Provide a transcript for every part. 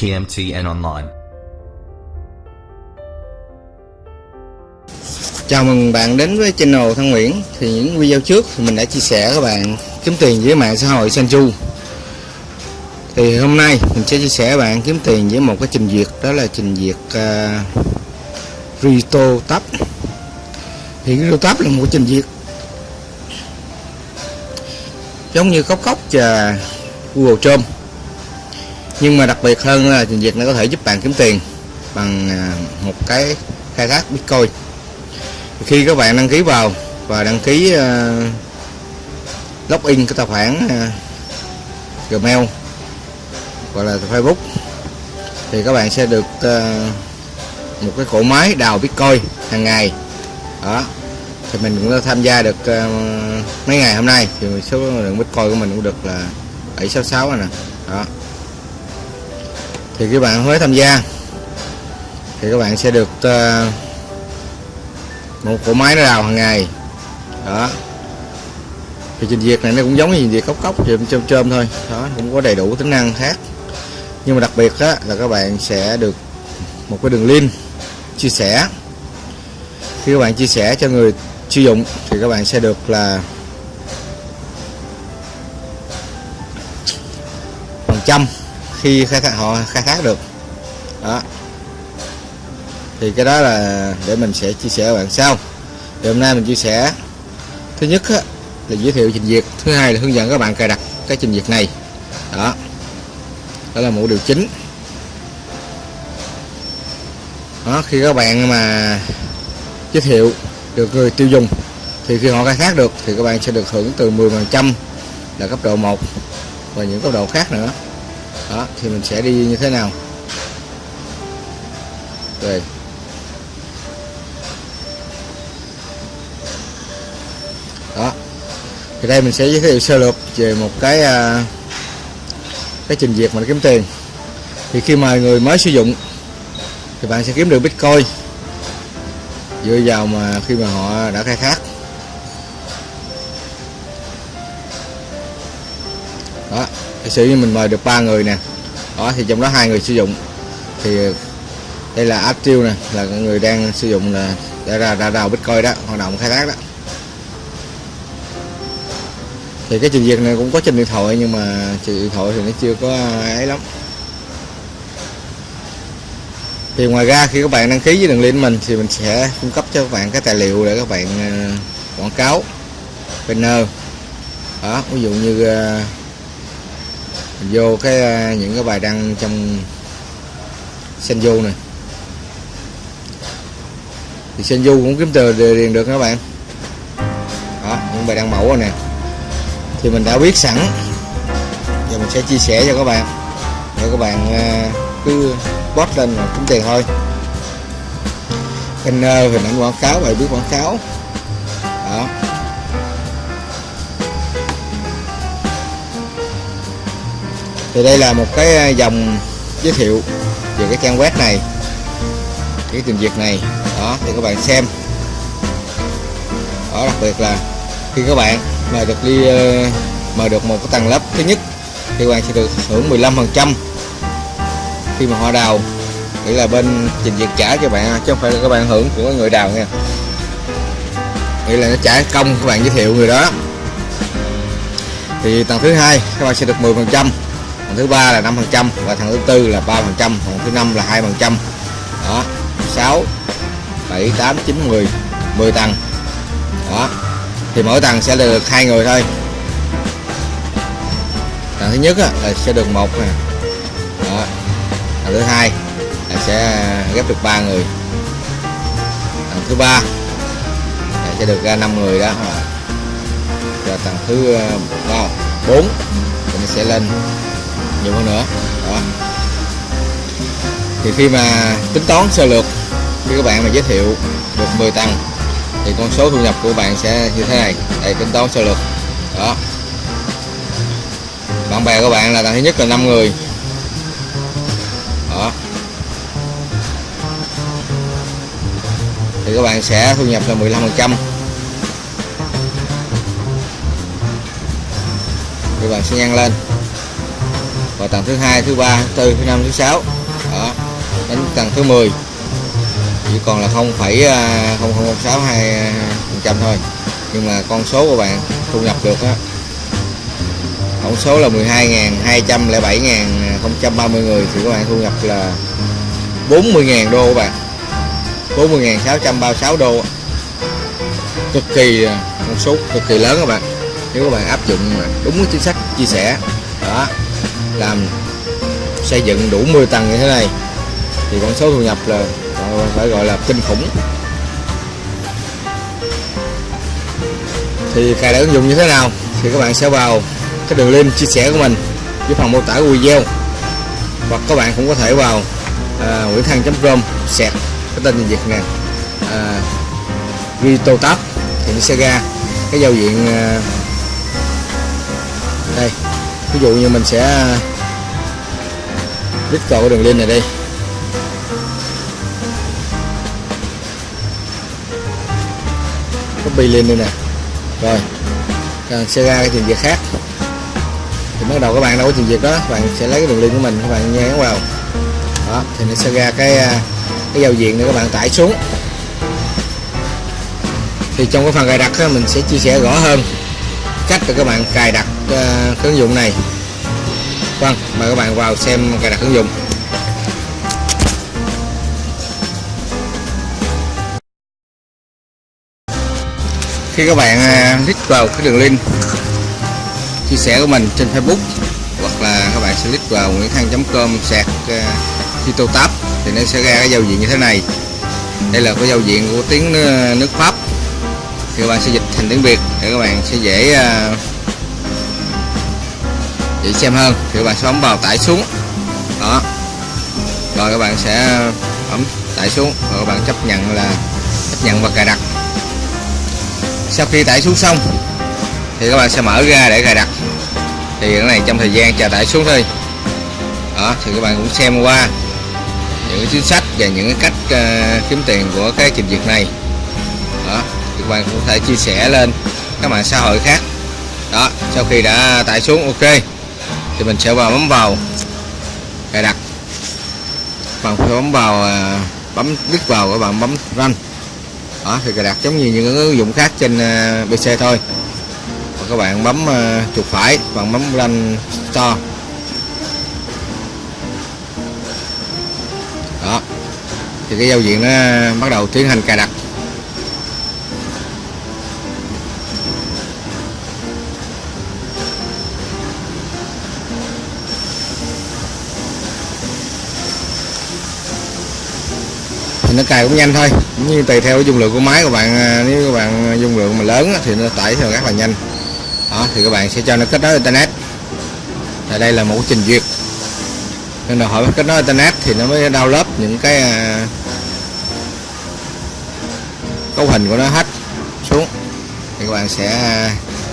TMT online. Chào mừng bạn đến với channel Thăng Nguyễn. Thì những video trước thì mình đã chia sẻ các bạn kiếm tiền với mạng xã hội Sanju. Thì hôm nay mình sẽ chia sẻ bạn kiếm tiền với một cái trình duyệt Đó là trình duyệt uh, Rito Tab Thì Rito Tab là một trình duyệt Giống như Cốc Cốc và Google Chrome. Nhưng mà đặc biệt hơn là trình duyệt nó có thể giúp bạn kiếm tiền Bằng à, một cái khai thác Bitcoin. Khi các bạn đăng ký vào và đăng ký uh, login cái tài khoản uh, Gmail gọi là Facebook thì các bạn sẽ được uh, một cái cổ máy đào Bitcoin hàng ngày. Đó. Thì mình cũng đã tham gia được uh, mấy ngày hôm nay. Thì số lượng Bitcoin của mình cũng được là 766 rồi nè. Đó thì các bạn mới tham gia. Thì các bạn sẽ được uh, một cỗ máy nó đào hàng ngày. Đó. Thì trình duyệt này nó cũng giống như trình duyệt cốc cốc chôm chôm chôm thôi. Đó cũng có đầy đủ tính năng khác. Nhưng mà đặc biệt đó là các bạn sẽ được một cái đường link chia sẻ. Khi các bạn chia sẻ cho người sử dụng thì các bạn sẽ được là phần trăm khi khai thác họ khai thác được. Đó. Thì cái đó là để mình sẽ chia sẻ với bạn sau. Thì hôm nay mình chia sẻ thứ nhất á, là giới thiệu trình duyệt. Thứ hai là hướng dẫn các bạn cài đặt cái trình duyệt này. Đó. Đó là một điều chính. Đó khi các bạn mà giới thiệu được người tiêu dùng thì khi họ khai thác được thì các bạn sẽ được hưởng từ 10 phần trăm là cấp độ 1 và những cấp độ khác nữa đó thì mình sẽ đi như thế nào? Rồi đó. Thì đây mình sẽ giới thiệu sơ lược về một cái à, cái trình duyệt mà kiếm tiền. Thì khi mà người mới sử dụng thì bạn sẽ kiếm được bitcoin. Dựa vào mà khi mà họ đã khai thác. Giả sử như mình mời được ba người nè, đó, thì trong đó hai người sử dụng. Thì đây là active nè, là người đang sử dụng là đã ra, đã đào bitcoin đó, hoạt động khai thác đó. Thì cái trình duyệt này cũng có trên điện thoại, nhưng mà trên điện thoại thì nó chưa có ấy lắm. Thì ngoài ra, khi các bạn đăng ký với đường link mình, thì mình sẽ cung cấp cho các bạn cái tài liệu để các bạn ờ, quảng cáo, banner. Đó, ví dụ như ờ, vô cái à, những cái bài đăng trong Senju này. Thì Senju cũng kiếm từ điền được các bạn. Đó, những bài đăng mẫu rồi nè. Thì mình đã biết sẵn. Giờ mình sẽ chia sẻ cho các bạn. Để các bạn à, cứ post lên và kiếm tiền thôi. Banner à, hình ảnh quảng cáo, bài viết quảng cáo. Đó. Thì đây là một cái à, dòng giới thiệu về cái trang web này, cái trình duyệt này. Đó thì các bạn xem. Đó, đặc biệt là khi các bạn mà được đi ờ, mà được một cái tầng lớp thứ nhất, thì các bạn sẽ được hưởng 15 phần trăm. Khi mà họ đào, nghĩa là bên trình duyệt trả cho bạn, chứ không phải là các bạn hưởng của người đào nha. Nghĩa là nó trả công các bạn giới thiệu người đó. Thì tầng thứ hai, các bạn sẽ được 10 phần trăm thằng thứ ba là 5 phần trăm và thằng thứ tư là 3 phần trăm thằng thứ năm là 2 phần trăm. Đó 6 7 8 9 10 10 tầng đó thì mỗi tầng sẽ được hai người thôi. Tầng thứ nhất là sẽ được một nè. Đó tầng thứ hai là sẽ ghép được ba người. Tầng thứ ba là sẽ được ra năm người đó. Và tầng thứ ờ, bốn thì sẽ lên nhiều hơn nữa. Đó. Thì khi mà tính toán sơ lược, khi các bạn mà giới thiệu được 10 tầng, thì con số thu nhập của bạn sẽ như thế này. Đây, tính toán sơ lược. Đó. Bạn bè của bạn là tầng thứ nhất là 5 người. Đó. Thì các bạn sẽ thu nhập là 15 phần trăm. Các bạn sẽ nhân lên và tầng thứ hai thứ ba thứ tư thứ năm thứ sáu. Đó đến tầng thứ 10 chỉ còn là 0,0062 à, à, phần trăm thôi. Nhưng mà con số của bạn thu nhập được á tổng số là 12.207.030 người thì các bạn thu nhập là 40.000 đô các bạn. 40.636 đô. Cực kỳ à, con số cực kỳ lớn các bạn. Nếu các bạn áp dụng đúng chính sách chia sẻ đó làm xây dựng đủ 10 tầng như thế này thì con số thu nhập là ờ, phải gọi là kinh khủng. Thì cài đặt ứng dụng như thế nào thì các bạn sẽ vào cái đường link chia sẻ của mình dưới phần mô tả của video. Hoặc các bạn cũng có thể vào à, nguyễn thăng.com sẹt cái tên việt nè ờ, à, Rito Tab thì nó sẽ ra cái giao diện à, đây. Ví dụ như mình sẽ click cầu đường link này đi copy lên đây nè rồi. Xe ra cái trình duyệt khác. Thì bắt đầu các bạn đâu có trình duyệt đó các bạn sẽ lấy cái đường link của mình các bạn nhấn vào. Đó thì nó sẽ ra cái à, cái giao diện để các bạn tải xuống. Thì trong cái phần cài đặt đó, mình sẽ chia sẻ rõ hơn cách để các bạn cài đặt uh, cái ứng dụng này vâng mời các bạn vào xem cài đặt ứng dụng. Khi các bạn à, click vào cái đường link chia sẻ của mình trên Facebook, hoặc là các bạn sẽ click vào nguyễn thăng.com sạc à, Tito Tab thì nó sẽ ra cái giao diện như thế này. Đây là cái giao diện của tiếng à, nước Pháp. Thì các bạn sẽ dịch thành tiếng Việt để các bạn sẽ dễ dễ xem hơn. Thì các bạn sẽ bấm vào tải xuống. Đó. Rồi các bạn sẽ bấm tải xuống. Rồi các bạn chấp nhận là chấp nhận và cài đặt. Sau khi tải xuống xong thì các bạn sẽ mở ra để cài đặt. Thì cái này trong thời gian chờ tải xuống thôi. Đó thì các bạn cũng xem qua những cái chính sách và những cái cách uh, kiếm tiền của cái trình duyệt này. Đó thì các bạn cũng có thể chia sẻ lên các mạng xã hội khác. Đó sau khi đã tải xuống ok thì mình sẽ vào bấm vào. Cài đặt. Bạn phải bấm vào à, bấm, click vào các bạn bấm run. Đó, thì cài đặt giống như những ứng dụng khác trên à, PC thôi. Và các bạn bấm à, chuột phải, bạn bấm run store. Đó. Thì cái giao diện nó bắt đầu tiến hành cài đặt. Thì nó cài cũng nhanh thôi. Cũng như tùy theo dung lượng của máy của bạn à, nếu các bạn à, dung lượng mà lớn thì nó tải theo rất là nhanh. Đó, thì các bạn sẽ cho nó kết nối internet. Tại đây là một trình duyệt. Nên là hỏi kết nối internet thì nó mới download những cái à, cấu hình của nó hết xuống. Thì các bạn sẽ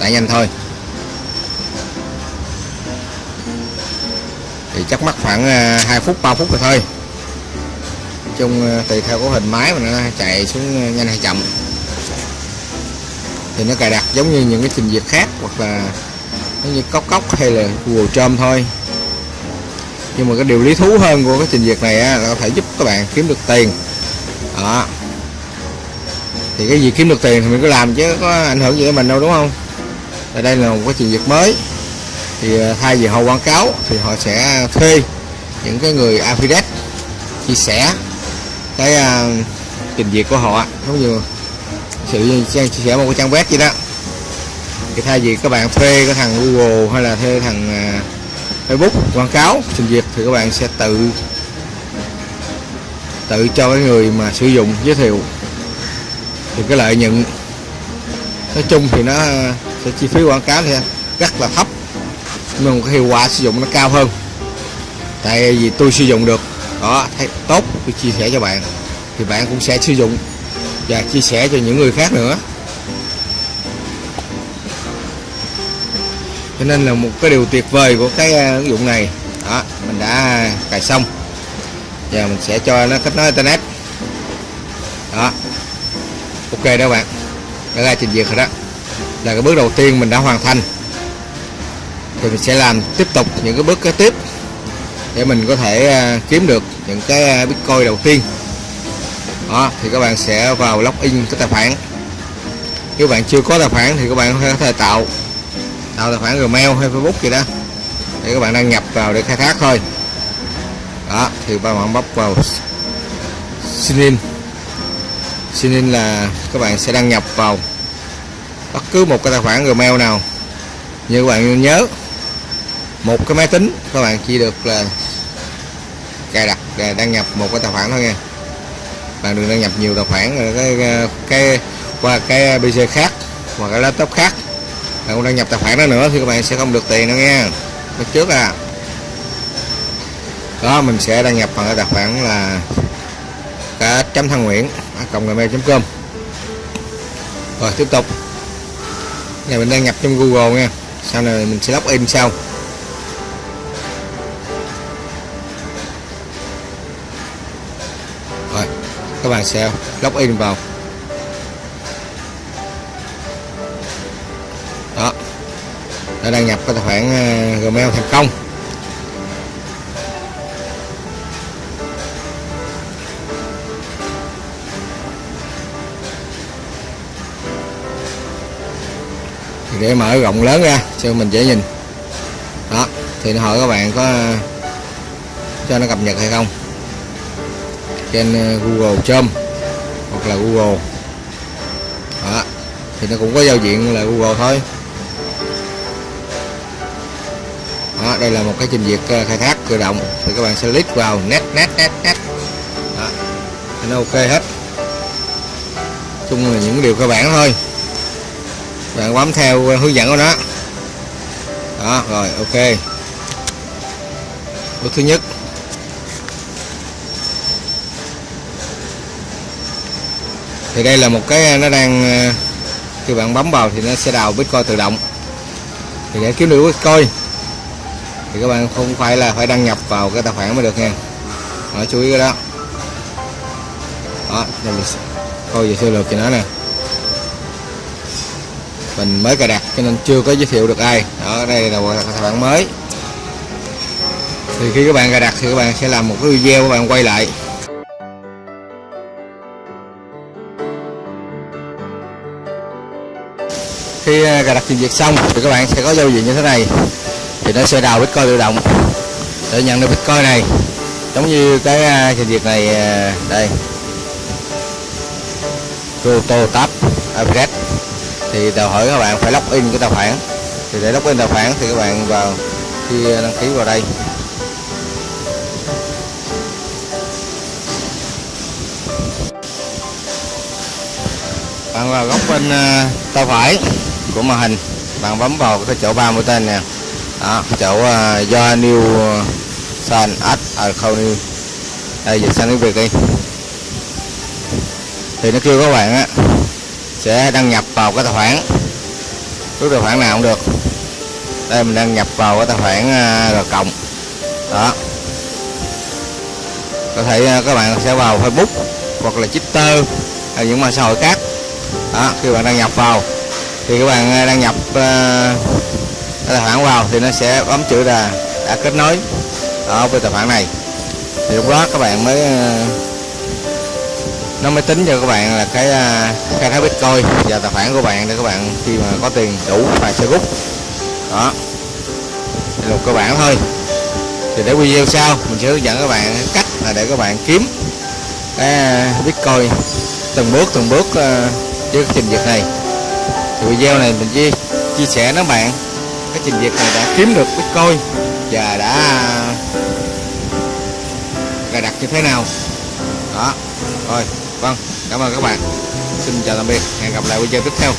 tải nhanh thôi. Thì chắc mất khoảng 2 phút 3 phút rồi thôi chung ờ, tùy theo cấu hình máy mà nó chạy xuống ờ, nhanh hay chậm. Thì nó cài đặt giống như những cái trình duyệt khác hoặc là giống như cốc cốc hay là Google Chrome thôi. Nhưng mà cái điều lý thú hơn của cái trình duyệt này á, là có thể giúp các bạn kiếm được tiền. Đó. Thì cái gì kiếm được tiền thì mình cứ làm chứ có ảnh hưởng gì đến mình đâu đúng không? Ở đây là một cái trình duyệt mới. Thì ờ, thay vì họ quảng cáo thì họ sẽ thuê những cái người affiliate chia sẻ cái uh, trình duyệt của họ giống như sự chia sẻ một cái trang web vậy đó. Thì thay vì các bạn thuê cái thằng Google hay là thuê thằng uh, Facebook quảng cáo trình duyệt thì các bạn sẽ tự tự cho cái người mà sử dụng giới thiệu thì cái lợi nhuận. Nói chung thì nó sẽ chi phí quảng cáo thì rất là thấp nhưng cái hiệu quả sử dụng nó cao hơn. Tại vì tôi sử dụng được đó, thấy tốt, tôi chia sẻ cho bạn. Thì bạn cũng sẽ sử dụng và chia sẻ cho những người khác nữa. Cho nên là một cái điều tuyệt vời của cái à, ứng dụng này. Đó, mình đã cài xong. Và mình sẽ cho nó kết nối internet. Đó. Ok đó bạn. Đã ra trình duyệt rồi đó. Là cái bước đầu tiên mình đã hoàn thành. Thì mình sẽ làm tiếp tục những cái bước kế tiếp để mình có thể à, kiếm được những cái à, bitcoin đầu tiên. Đó, thì các bạn sẽ vào login cái tài khoản. Nếu bạn chưa có tài khoản thì các bạn có thể tạo tạo tài khoản Gmail hay Facebook gì đó để các bạn đăng nhập vào để khai thác thôi. Đó, thì các bạn bấm vào sign in. Sign in là các bạn sẽ đăng nhập vào bất cứ một cái tài khoản Gmail nào. Như các bạn nhớ một cái máy tính, các bạn chỉ được là cài đặt để đăng nhập một cái tài khoản thôi nha. Bạn đừng đăng nhập nhiều tài khoản, rồi cái cái qua cái PC khác, hoặc cái laptop khác. Bạn không đăng nhập tài khoản đó nữa thì các bạn sẽ không được tiền đâu nha. Lúc trước à. Đó, mình sẽ đăng nhập bằng cái tài khoản là cá chấm thăng nguyễn cộng gmail.com rồi, tiếp tục. Này mình đăng nhập trong google nha. Sau này mình sẽ login sau. Các bạn sẽ login vào. Đó. Đã đăng nhập cái tài khoản ờ, gmail thành công. Thì để mở rộng lớn ra, cho mình dễ nhìn. Đó. Thì nó hỏi các bạn có ờ, cho nó cập nhật hay không trên ờ, Google Chrome hoặc là Google. Đó thì nó cũng có giao diện là Google thôi. Đó, đây là một cái trình duyệt ờ, khai thác tự động thì các bạn sẽ click vào net net net net. Đó nó ok hết. Chung là những điều cơ bản thôi. Bạn bấm theo hướng dẫn của nó. Đó rồi ok. Bước thứ nhất. Thì đây là một cái nó đang ờ, khi bạn bấm vào thì nó sẽ đào bitcoin tự động. Thì để kiếm được bitcoin thì các bạn không phải là phải đăng nhập vào cái tài khoản mới được nha. Đó, chú ý cái đó. Đó đây mình coi về sơ lược cho nó nè. Mình mới cài đặt cho nên chưa có giới thiệu được ai. Đó đây là một tài khoản mới. Thì khi các bạn cài đặt thì các bạn sẽ làm một cái video các bạn quay lại. Khi à, cài đặt trình duyệt xong thì các bạn sẽ có giao diện như thế này. Thì nó sẽ đào bitcoin tự động. Để nhận được bitcoin này. Giống như cái à, trình duyệt này à, đây. Roto Tab Upgrade. Thì đòi hỏi các bạn phải login cái tài khoản. Thì để login tài khoản thì các bạn vào khi đăng ký vào đây. Bạn vào góc bên uh, tay phải của màn hình. Bạn bấm vào cái chỗ ba mũi tên nè. Đó chỗ uh, do new ờ, sign ad à không new. Đây dịch sang tiếng việt đi. Thì nó kêu các bạn á sẽ đăng nhập vào cái tài khoản. Cái tài khoản nào cũng được. Đây mình đăng nhập vào cái tài khoản ờ, R cộng. Đó. Có thể các bạn sẽ vào Facebook hoặc là Twitter hay những mạng xã hội khác. Đó khi bạn đăng nhập vào thì các bạn à, đăng nhập uh, tài khoản vào thì nó sẽ bấm chữ là đã kết nối ở với tài khoản này. Thì lúc đó các bạn mới uh, nó mới tính cho các bạn là cái uh, khai thác bitcoin và tài khoản của bạn để các bạn khi mà có tiền đủ và sẽ rút. Đó. Thì là một cơ bản thôi. Thì để video sau mình sẽ hướng dẫn các bạn cách là để các bạn kiếm cái bitcoin từng bước từng bước với cái trình duyệt này video này mình chia chia sẻ nó bạn. Cái trình duyệt này đã kiếm được bitcoin và đã cài đặt như thế nào. Đó. Rồi vâng cảm ơn các bạn. Xin chào tạm biệt. Hẹn gặp lại video tiếp theo.